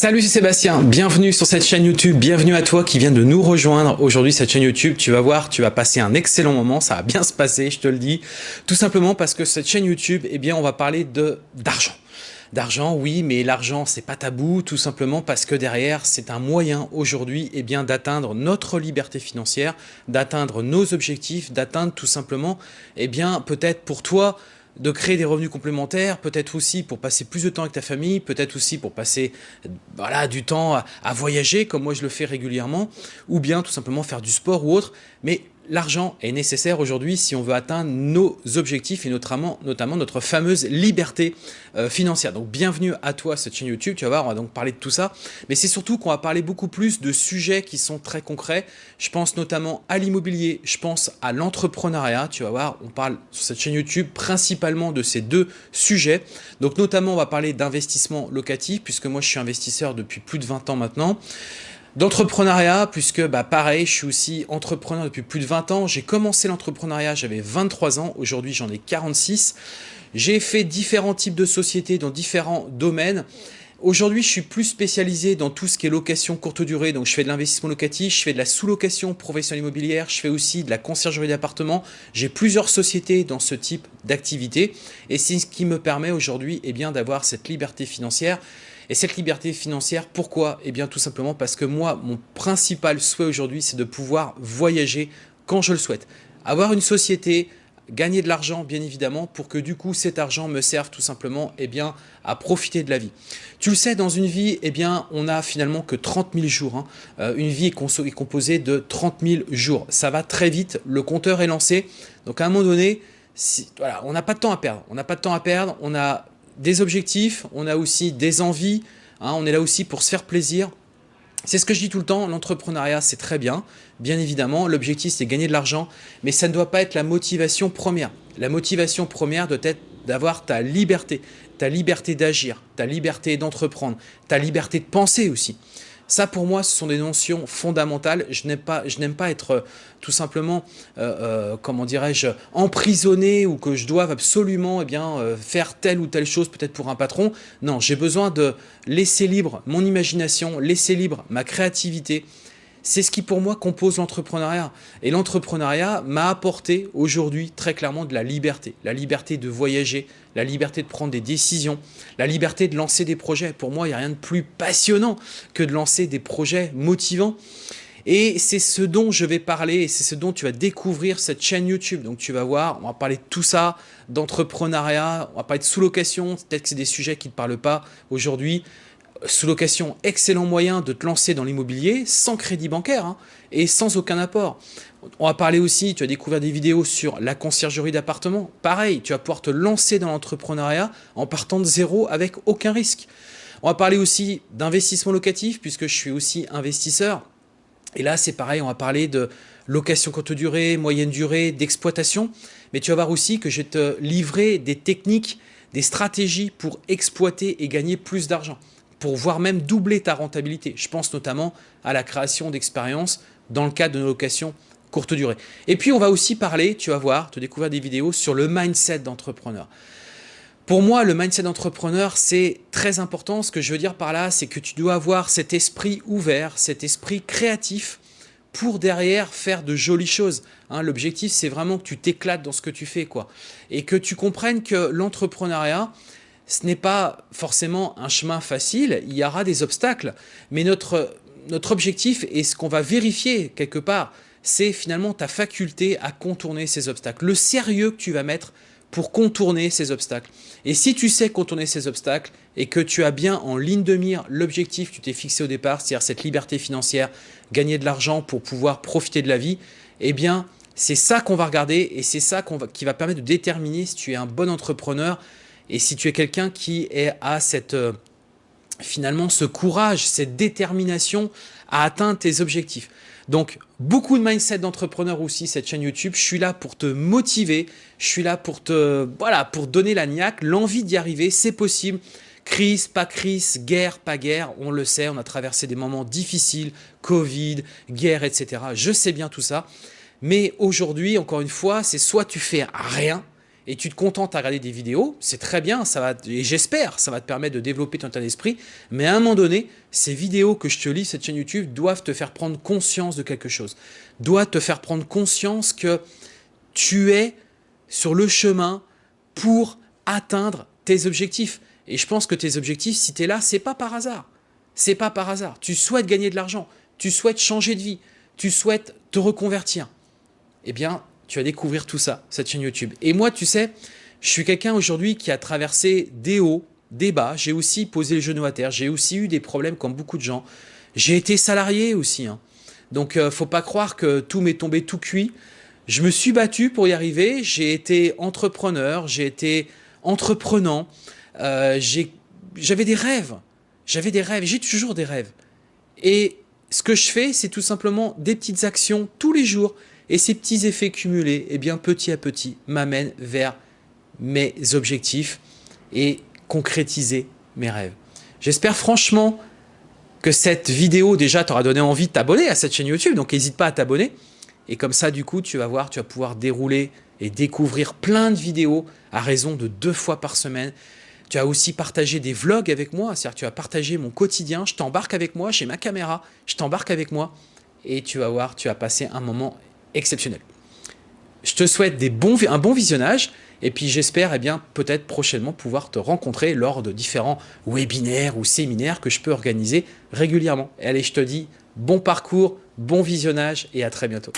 Salut, c'est Sébastien. Bienvenue sur cette chaîne YouTube. Bienvenue à toi qui viens de nous rejoindre aujourd'hui cette chaîne YouTube. Tu vas voir, tu vas passer un excellent moment. Ça va bien se passer, je te le dis. Tout simplement parce que cette chaîne YouTube, eh bien, on va parler de d'argent. D'argent, oui, mais l'argent, c'est pas tabou, tout simplement parce que derrière, c'est un moyen aujourd'hui eh bien d'atteindre notre liberté financière, d'atteindre nos objectifs, d'atteindre tout simplement, eh bien, peut-être pour toi, de créer des revenus complémentaires, peut-être aussi pour passer plus de temps avec ta famille, peut-être aussi pour passer voilà, du temps à, voyager, comme moi je le fais régulièrement, ou bien tout simplement faire du sport ou autre. Mais l'argent est nécessaire aujourd'hui si on veut atteindre nos objectifs et notamment, notre fameuse liberté euh, financière. Donc bienvenue à toi cette chaîne YouTube, tu vas voir, on va donc parler de tout ça. Mais c'est surtout qu'on va parler beaucoup plus de sujets qui sont très concrets. Je pense notamment à l'immobilier, je pense à l'entrepreneuriat, tu vas voir, on parle sur cette chaîne YouTube principalement de ces deux sujets. Donc notamment on va parler d'investissement locatif puisque moi je suis investisseur depuis plus de 20 ans maintenant d'entrepreneuriat, puisque bah, pareil, je suis aussi entrepreneur depuis plus de 20 ans. J'ai commencé l'entrepreneuriat, j'avais 23 ans, aujourd'hui j'en ai 46. J'ai fait différents types de sociétés dans différents domaines. Aujourd'hui, je suis plus spécialisé dans tout ce qui est location courte durée. Donc, je fais de l'investissement locatif, je fais de la sous-location professionnelle immobilière, je fais aussi de la conciergerie d'appartements. J'ai plusieurs sociétés dans ce type d'activité et c'est ce qui me permet aujourd'hui eh d'avoir cette liberté financière et cette liberté financière, pourquoi? Eh bien tout simplement parce que moi, mon principal souhait aujourd'hui, c'est de pouvoir voyager quand je le souhaite. Avoir une société, gagner de l'argent bien évidemment pour que du coup cet argent me serve tout simplement eh à profiter de la vie. Tu le sais, dans une vie, eh bien, on n'a finalement que 30 000 jours. Hein. Euh, une vie est, composée de 30 000 jours. Ça va très vite, le compteur est lancé. Donc à un moment donné, voilà, on n'a pas de temps à perdre. On n'a pas de temps à perdre, on a des objectifs, on a aussi des envies, hein, on est là aussi pour se faire plaisir. C'est ce que je dis tout le temps, l'entrepreneuriat c'est très bien, bien évidemment, l'objectif c'est gagner de l'argent, mais ça ne doit pas être la motivation première. La motivation première doit être d'avoir ta liberté, ta liberté d'agir, ta liberté d'entreprendre, ta liberté de penser aussi. Ça, pour moi, ce sont des notions fondamentales. Je n'aime pas, pas être euh, tout simplement, euh, euh, comment dirais-je, emprisonné ou que je doive absolument eh bien, faire telle ou telle chose peut-être pour un patron. Non, j'ai besoin de laisser libre mon imagination, laisser libre ma créativité, c'est ce qui pour moi compose l'entrepreneuriat. Et l'entrepreneuriat m'a apporté aujourd'hui très clairement de la liberté. La liberté de voyager, la liberté de prendre des décisions, la liberté de lancer des projets. Pour moi, il n'y a rien de plus passionnant que de lancer des projets motivants. Et c'est ce dont je vais parler et c'est ce dont tu vas découvrir cette chaîne YouTube. Donc tu vas voir, on va parler de tout ça, d'entrepreneuriat, on va parler de sous-location, peut-être que c'est des sujets qui ne te parlent pas aujourd'hui sous-location, excellent moyen de te lancer dans l'immobilier sans crédit bancaire hein, et sans aucun apport. On va parler aussi, tu as découvert des vidéos sur la conciergerie d'appartement. Pareil, tu vas pouvoir te lancer dans l'entrepreneuriat en partant de zéro avec aucun risque. On va parler aussi d'investissement locatif puisque je suis aussi investisseur. Et là, c'est pareil, on va parler de location courte durée, moyenne durée, d'exploitation. Mais tu vas voir aussi que je vais te livrer des techniques, des stratégies pour exploiter et gagner plus d'argent pour voir même doubler ta rentabilité. Je pense notamment à la création d'expériences dans le cadre de nos locations courte durée. Et puis on va aussi parler, tu vas voir, te découvrir des vidéos sur le mindset d'entrepreneur. Pour moi, le mindset d'entrepreneur, c'est très important. Ce que je veux dire par là, c'est que tu dois avoir cet esprit ouvert, cet esprit créatif pour derrière faire de jolies choses. Hein, L'objectif, c'est vraiment que tu t'éclates dans ce que tu fais quoi, et que tu comprennes que l'entrepreneuriat, ce n'est pas forcément un chemin facile, il y aura des obstacles, mais notre, notre objectif et ce qu'on va vérifier quelque part, c'est finalement ta faculté à contourner ces obstacles, le sérieux que tu vas mettre pour contourner ces obstacles. Et si tu sais contourner ces obstacles et que tu as bien en ligne de mire l'objectif que tu t'es fixé au départ, c'est-à-dire cette liberté financière, gagner de l'argent pour pouvoir profiter de la vie, eh bien, c'est ça qu'on va regarder et c'est ça qui va permettre de déterminer si tu es un bon entrepreneur et si tu es quelqu'un qui est, a cette, euh, finalement ce courage, cette détermination à atteindre tes objectifs. Donc, beaucoup de mindset d'entrepreneurs aussi, cette chaîne YouTube. Je suis là pour te motiver, je suis là pour te, voilà, pour donner la niaque, l'envie d'y arriver, c'est possible. Crise, pas crise, guerre, pas guerre, on le sait, on a traversé des moments difficiles, Covid, guerre, etc. Je sais bien tout ça. Mais aujourd'hui, encore une fois, c'est soit tu fais rien, et tu te contentes à regarder des vidéos, c'est très bien, ça va, et j'espère, ça va te permettre de développer ton état d'esprit, mais à un moment donné, ces vidéos que je te lis, cette chaîne YouTube, doivent te faire prendre conscience de quelque chose, doivent te faire prendre conscience que tu es sur le chemin pour atteindre tes objectifs. Et je pense que tes objectifs, si tu es là, c'est pas par hasard. C'est pas par hasard. Tu souhaites gagner de l'argent, tu souhaites changer de vie, tu souhaites te reconvertir. Eh bien, tu vas découvrir tout ça, cette chaîne YouTube. Et moi, tu sais, je suis quelqu'un aujourd'hui qui a traversé des hauts, des bas. J'ai aussi posé le genou à terre. J'ai aussi eu des problèmes comme beaucoup de gens. J'ai été salarié aussi. Hein. Donc, euh, faut pas croire que tout m'est tombé tout cuit. Je me suis battu pour y arriver. J'ai été entrepreneur. J'ai été entreprenant. Euh, j'avais des rêves. J'avais des rêves. J'ai toujours des rêves. Et ce que je fais, c'est tout simplement des petites actions tous les jours et ces petits effets cumulés, eh bien, petit à petit, m'amènent vers mes objectifs et concrétiser mes rêves. J'espère franchement que cette vidéo déjà t'aura donné envie de t'abonner à cette chaîne YouTube, donc n'hésite pas à t'abonner. Et comme ça, du coup, tu vas voir, tu vas pouvoir dérouler et découvrir plein de vidéos à raison de deux fois par semaine. Tu as aussi partagé des vlogs avec moi, c'est-à-dire tu as partagé mon quotidien, je t'embarque avec moi, j'ai ma caméra, je t'embarque avec moi et tu vas voir, tu vas passer un moment exceptionnel. Je te souhaite un bon visionnage et puis j'espère eh bien peut-être prochainement pouvoir te rencontrer lors de différents webinaires ou séminaires que je peux organiser régulièrement. allez, je te dis bon parcours, bon visionnage et à très bientôt.